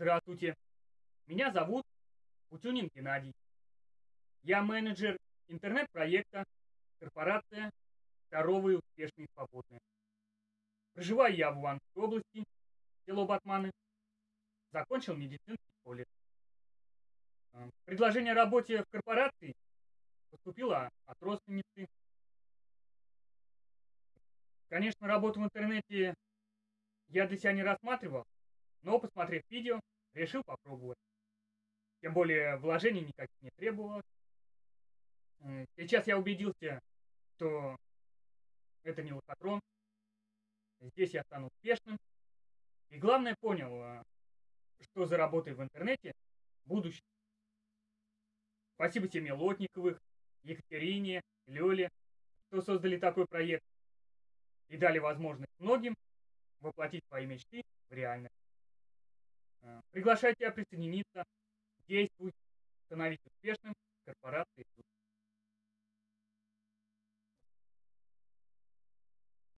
Здравствуйте. Меня зовут Путюнин Геннадий. Я менеджер интернет-проекта корпорация «Здоровые, успешные, свободные». Проживаю я в Луганской области, село Батманы. Закончил медицинский колледж. Э, Предложение о работе в корпорации поступило от родственницы. Конечно, работу в интернете я для себя не рассматривал, но, посмотрев видео, решил попробовать. Тем более вложений никаких не требовалось. Сейчас я убедился, что это не лохотрон. Здесь я стану успешным. И главное понял, а, что за в интернете будущее. Спасибо семье Лотниковых, Екатерине, Лёле, что создали такой проект и дали возможность многим воплотить свои мечты в реальность. Приглашаю тебя присоединиться. Действуй, становись успешным. Корпорации